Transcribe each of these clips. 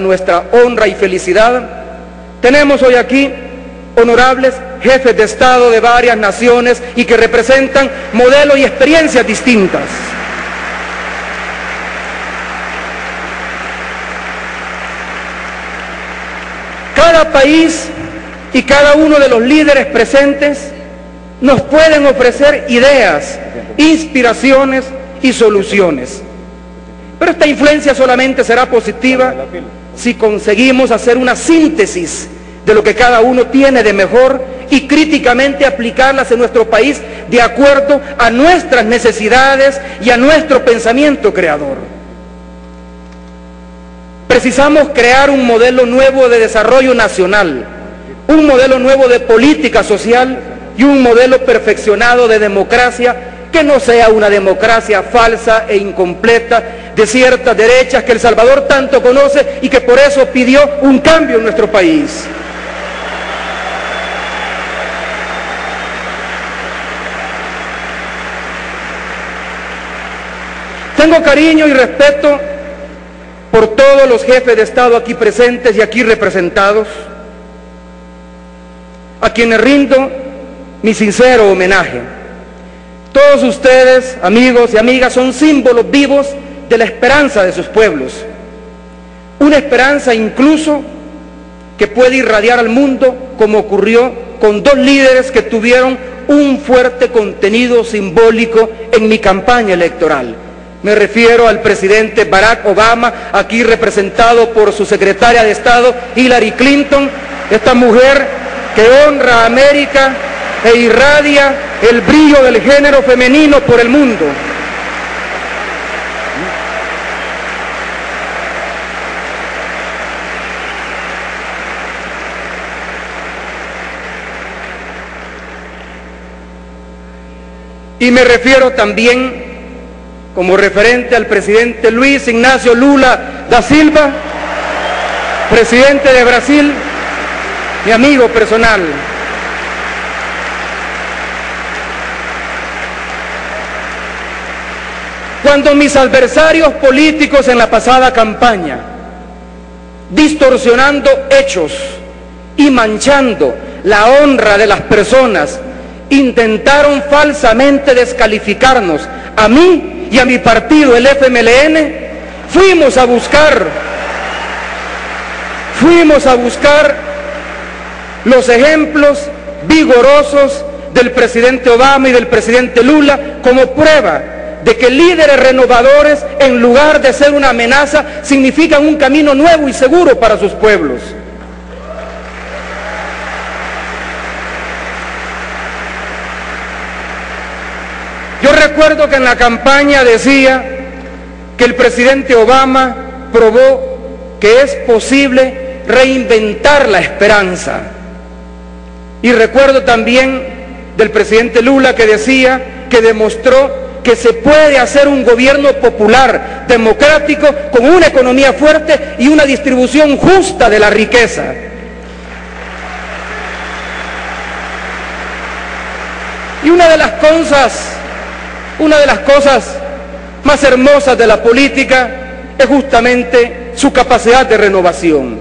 nuestra honra y felicidad, tenemos hoy aquí honorables jefes de Estado de varias naciones y que representan modelos y experiencias distintas. Cada país y cada uno de los líderes presentes nos pueden ofrecer ideas, inspiraciones y soluciones. Pero esta influencia solamente será positiva si conseguimos hacer una síntesis de lo que cada uno tiene de mejor y críticamente aplicarlas en nuestro país de acuerdo a nuestras necesidades y a nuestro pensamiento creador. Precisamos crear un modelo nuevo de desarrollo nacional, un modelo nuevo de política social y un modelo perfeccionado de democracia que no sea una democracia falsa e incompleta de ciertas derechas que El Salvador tanto conoce y que por eso pidió un cambio en nuestro país. Tengo cariño y respeto por todos los jefes de Estado aquí presentes y aquí representados, a quienes rindo mi sincero homenaje. Todos ustedes, amigos y amigas, son símbolos vivos de la esperanza de sus pueblos. Una esperanza incluso que puede irradiar al mundo como ocurrió con dos líderes que tuvieron un fuerte contenido simbólico en mi campaña electoral. Me refiero al presidente Barack Obama, aquí representado por su secretaria de Estado, Hillary Clinton, esta mujer que honra a América e irradia el brillo del género femenino por el mundo. Y me refiero también como referente al presidente Luis Ignacio Lula da Silva, presidente de Brasil, mi amigo personal. Cuando mis adversarios políticos en la pasada campaña, distorsionando hechos y manchando la honra de las personas, intentaron falsamente descalificarnos a mí y a mi partido, el FMLN, fuimos a buscar, fuimos a buscar los ejemplos vigorosos del presidente Obama y del presidente Lula como prueba de que líderes renovadores, en lugar de ser una amenaza, significan un camino nuevo y seguro para sus pueblos. Yo recuerdo que en la campaña decía que el presidente Obama probó que es posible reinventar la esperanza. Y recuerdo también del presidente Lula que decía que demostró que se puede hacer un gobierno popular, democrático, con una economía fuerte y una distribución justa de la riqueza. Y una de las cosas una de las cosas más hermosas de la política es justamente su capacidad de renovación.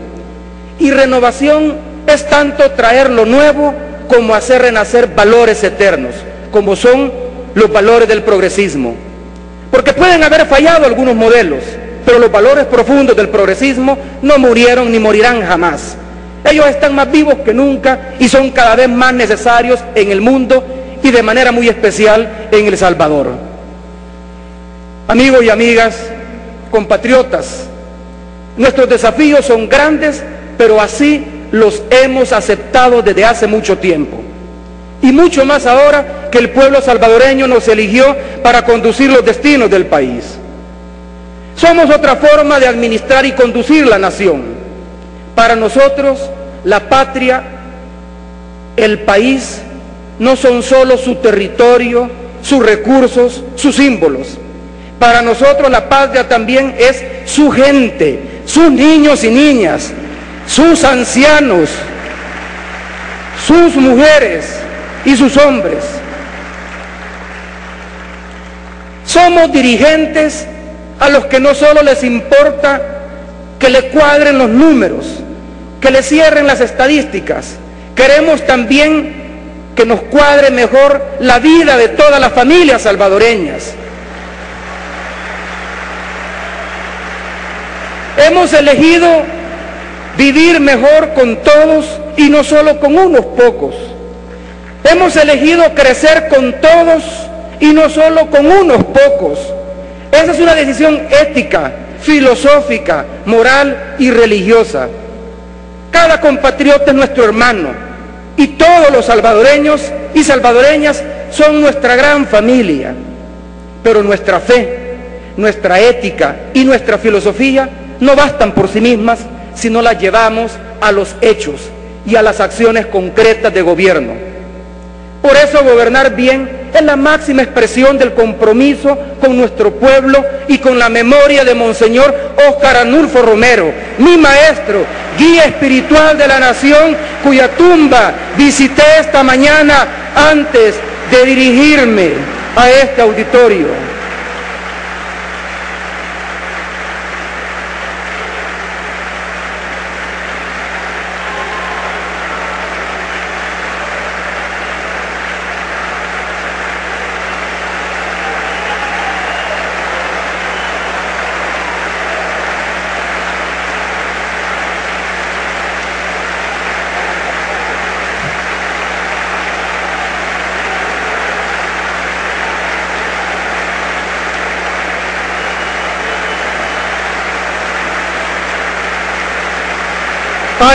Y renovación es tanto traer lo nuevo como hacer renacer valores eternos, como son los valores del progresismo. Porque pueden haber fallado algunos modelos, pero los valores profundos del progresismo no murieron ni morirán jamás. Ellos están más vivos que nunca y son cada vez más necesarios en el mundo y de manera muy especial en El Salvador. Amigos y amigas, compatriotas, nuestros desafíos son grandes, pero así los hemos aceptado desde hace mucho tiempo. Y mucho más ahora que el pueblo salvadoreño nos eligió para conducir los destinos del país. Somos otra forma de administrar y conducir la nación. Para nosotros, la patria, el país, no son solo su territorio, sus recursos, sus símbolos. Para nosotros la patria también es su gente, sus niños y niñas, sus ancianos, sus mujeres y sus hombres. Somos dirigentes a los que no solo les importa que le cuadren los números, que le cierren las estadísticas. Queremos también que nos cuadre mejor la vida de todas las familias salvadoreñas. Hemos elegido vivir mejor con todos y no solo con unos pocos. Hemos elegido crecer con todos y no solo con unos pocos. Esa es una decisión ética, filosófica, moral y religiosa. Cada compatriota es nuestro hermano y todos los salvadoreños y salvadoreñas son nuestra gran familia. Pero nuestra fe, nuestra ética y nuestra filosofía no bastan por sí mismas si no las llevamos a los hechos y a las acciones concretas de gobierno. Por eso gobernar bien es la máxima expresión del compromiso con nuestro pueblo y con la memoria de Monseñor Óscar Anulfo Romero, mi maestro, guía espiritual de la nación, cuya tumba visité esta mañana antes de dirigirme a este auditorio.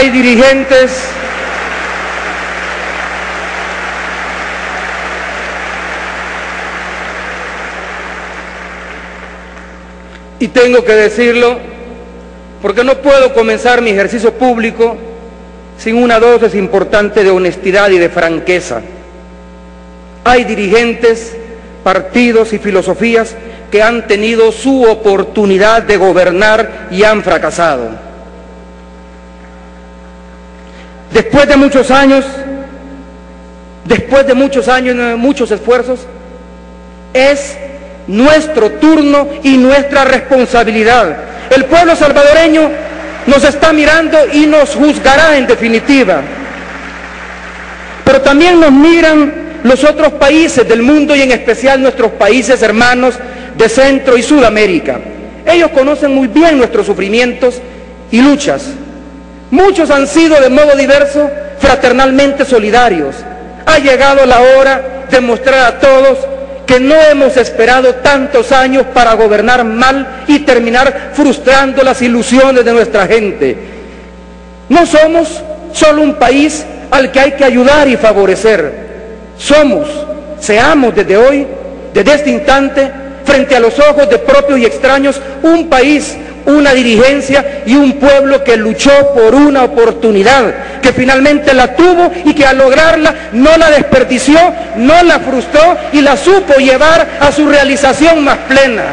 Hay dirigentes y tengo que decirlo porque no puedo comenzar mi ejercicio público sin una dosis importante de honestidad y de franqueza. Hay dirigentes, partidos y filosofías que han tenido su oportunidad de gobernar y han fracasado. Después de muchos años, después de muchos años, y muchos esfuerzos, es nuestro turno y nuestra responsabilidad. El pueblo salvadoreño nos está mirando y nos juzgará en definitiva. Pero también nos miran los otros países del mundo y en especial nuestros países hermanos de Centro y Sudamérica. Ellos conocen muy bien nuestros sufrimientos y luchas. Muchos han sido de modo diverso fraternalmente solidarios. Ha llegado la hora de mostrar a todos que no hemos esperado tantos años para gobernar mal y terminar frustrando las ilusiones de nuestra gente. No somos solo un país al que hay que ayudar y favorecer. Somos, seamos desde hoy, desde este instante, frente a los ojos de propios y extraños, un país una dirigencia y un pueblo que luchó por una oportunidad, que finalmente la tuvo y que al lograrla no la desperdició, no la frustró y la supo llevar a su realización más plena.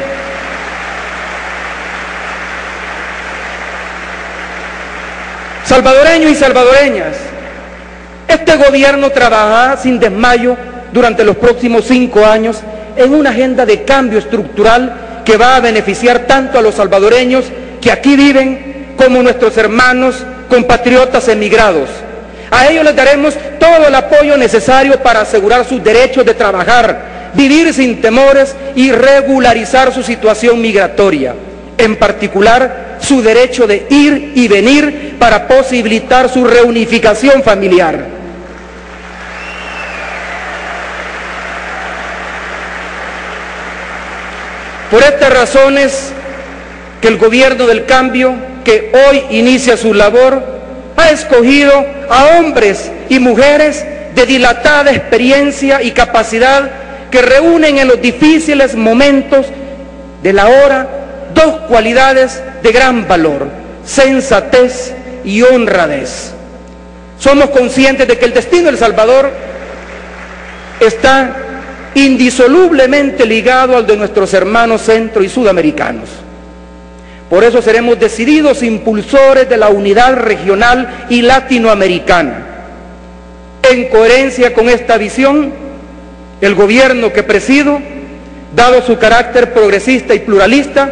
Salvadoreños y salvadoreñas, este gobierno trabajará sin desmayo durante los próximos cinco años en una agenda de cambio estructural que va a beneficiar tanto a los salvadoreños que aquí viven como nuestros hermanos compatriotas emigrados. A ellos les daremos todo el apoyo necesario para asegurar sus derechos de trabajar, vivir sin temores y regularizar su situación migratoria. En particular, su derecho de ir y venir para posibilitar su reunificación familiar. Por estas razones que el gobierno del cambio, que hoy inicia su labor, ha escogido a hombres y mujeres de dilatada experiencia y capacidad que reúnen en los difíciles momentos de la hora dos cualidades de gran valor, sensatez y honradez. Somos conscientes de que el destino del Salvador está indisolublemente ligado al de nuestros hermanos centro y sudamericanos. Por eso seremos decididos impulsores de la unidad regional y latinoamericana. En coherencia con esta visión, el gobierno que presido, dado su carácter progresista y pluralista,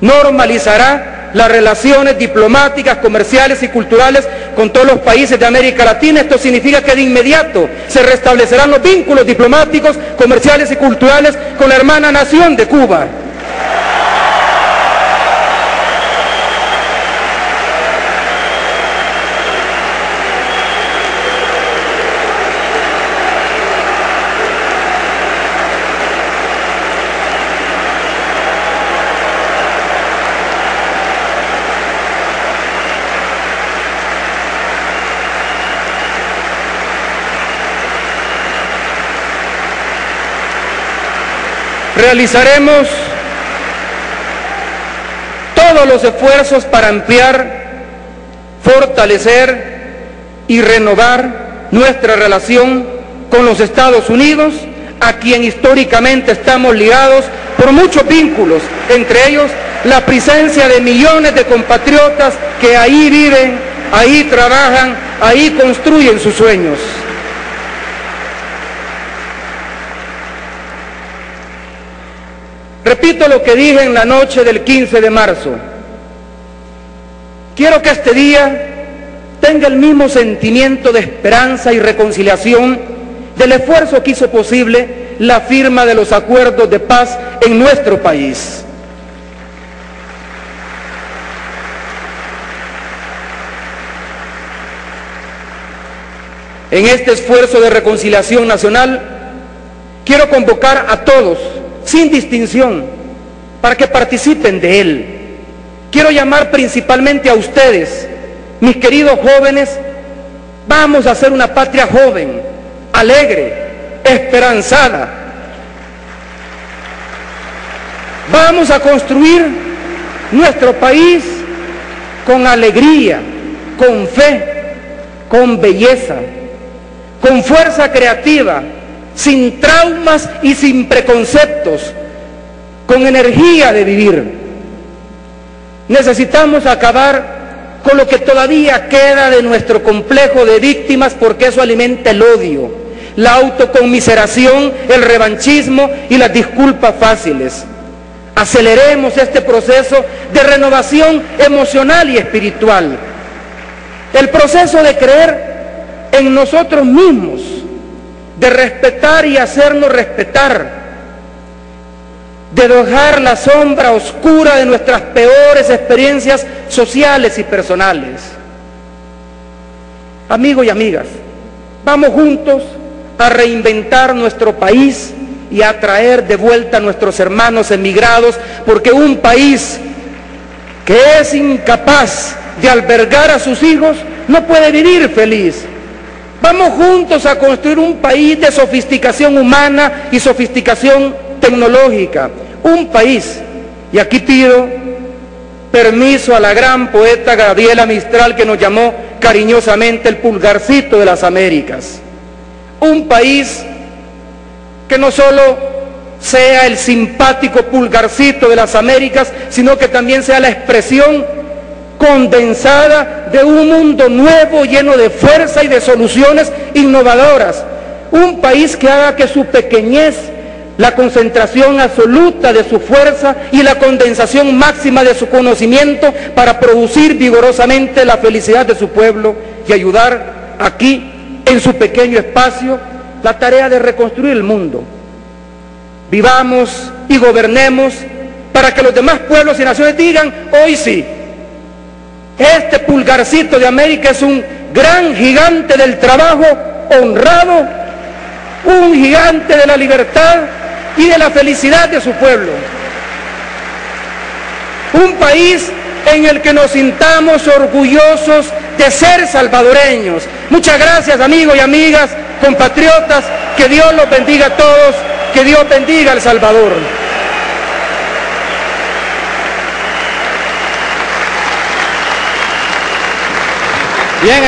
normalizará las relaciones diplomáticas, comerciales y culturales con todos los países de América Latina. Esto significa que de inmediato se restablecerán los vínculos diplomáticos, comerciales y culturales con la hermana nación de Cuba. Realizaremos todos los esfuerzos para ampliar, fortalecer y renovar nuestra relación con los Estados Unidos, a quien históricamente estamos ligados por muchos vínculos, entre ellos la presencia de millones de compatriotas que ahí viven, ahí trabajan, ahí construyen sus sueños. Repito lo que dije en la noche del 15 de marzo. Quiero que este día tenga el mismo sentimiento de esperanza y reconciliación del esfuerzo que hizo posible la firma de los acuerdos de paz en nuestro país. En este esfuerzo de reconciliación nacional, quiero convocar a todos sin distinción, para que participen de él. Quiero llamar principalmente a ustedes, mis queridos jóvenes, vamos a hacer una patria joven, alegre, esperanzada. Vamos a construir nuestro país con alegría, con fe, con belleza, con fuerza creativa, sin traumas y sin preconceptos, con energía de vivir. Necesitamos acabar con lo que todavía queda de nuestro complejo de víctimas porque eso alimenta el odio, la autoconmiseración, el revanchismo y las disculpas fáciles. Aceleremos este proceso de renovación emocional y espiritual. El proceso de creer en nosotros mismos de respetar y hacernos respetar, de dejar la sombra oscura de nuestras peores experiencias sociales y personales. Amigos y amigas, vamos juntos a reinventar nuestro país y a traer de vuelta a nuestros hermanos emigrados, porque un país que es incapaz de albergar a sus hijos no puede vivir feliz. Vamos juntos a construir un país de sofisticación humana y sofisticación tecnológica. Un país, y aquí pido permiso a la gran poeta Gabriela Mistral que nos llamó cariñosamente el pulgarcito de las Américas. Un país que no solo sea el simpático pulgarcito de las Américas, sino que también sea la expresión condensada de un mundo nuevo lleno de fuerza y de soluciones innovadoras. Un país que haga que su pequeñez, la concentración absoluta de su fuerza y la condensación máxima de su conocimiento para producir vigorosamente la felicidad de su pueblo y ayudar aquí, en su pequeño espacio, la tarea de reconstruir el mundo. Vivamos y gobernemos para que los demás pueblos y naciones digan, hoy sí, este pulgarcito de América es un gran gigante del trabajo honrado, un gigante de la libertad y de la felicidad de su pueblo. Un país en el que nos sintamos orgullosos de ser salvadoreños. Muchas gracias amigos y amigas, compatriotas, que Dios los bendiga a todos, que Dios bendiga al Salvador. Bien.